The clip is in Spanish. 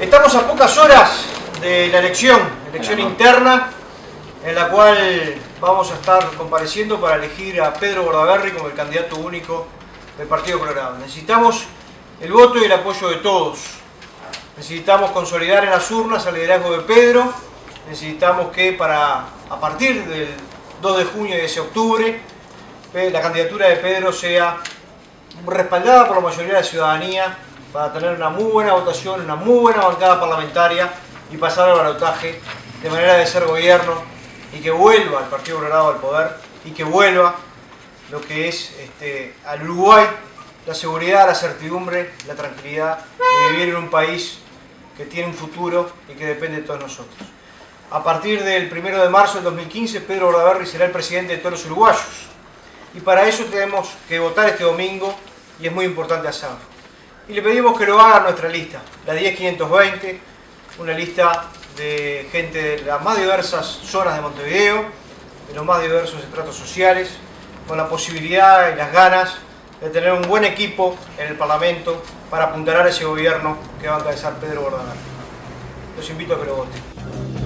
Estamos a pocas horas de la elección, elección interna, en la cual vamos a estar compareciendo para elegir a Pedro Bordaberry como el candidato único del Partido Colorado. Necesitamos el voto y el apoyo de todos. Necesitamos consolidar en las urnas el liderazgo de Pedro. Necesitamos que para a partir del 2 de junio y ese octubre la candidatura de Pedro sea respaldada por la mayoría de la ciudadanía para tener una muy buena votación, una muy buena bancada parlamentaria y pasar al balotaje de manera de ser gobierno y que vuelva el Partido Colorado al poder y que vuelva lo que es este, al Uruguay la seguridad, la certidumbre, la tranquilidad de vivir en un país que tiene un futuro y que depende de todos nosotros. A partir del 1 de marzo del 2015, Pedro Bordaberry será el presidente de todos los uruguayos. Y para eso tenemos que votar este domingo y es muy importante hacerlo. Y le pedimos que lo haga nuestra lista, la 10520, una lista de gente de las más diversas zonas de Montevideo, de los más diversos estratos sociales, con la posibilidad y las ganas de tener un buen equipo en el Parlamento para apuntalar a ese gobierno que va a encabezar Pedro Bordaberry. Los invito a que lo voten.